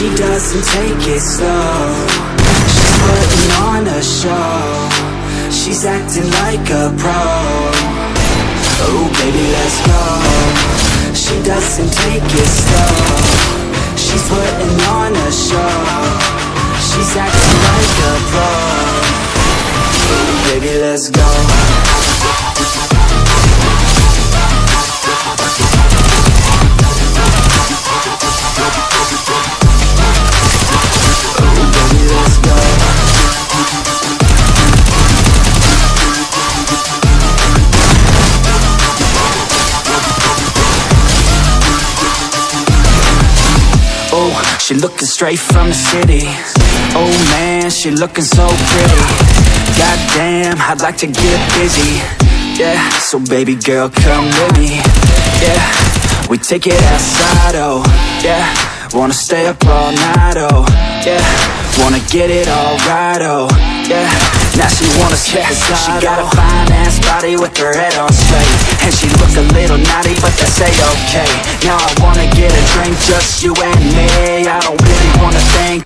She doesn't take it slow. She's putting on a show. She's acting like a pro. Oh baby let's go. She doesn't take it slow. She's putting on a show. She's acting like a pro. Oh baby let's go she looking straight from the city. Oh man, she looking so pretty. Goddamn, I'd like to get busy. Yeah, so baby girl, come with me. Yeah, we take it outside, oh. Yeah, wanna stay up all night, oh. Yeah, wanna get it all right, oh. Yeah, now she wanna the slide, She got a oh. fine ass body with her head on straight. And she look a little naughty, but that's a-okay. Now I wanna get a just you and me. I don't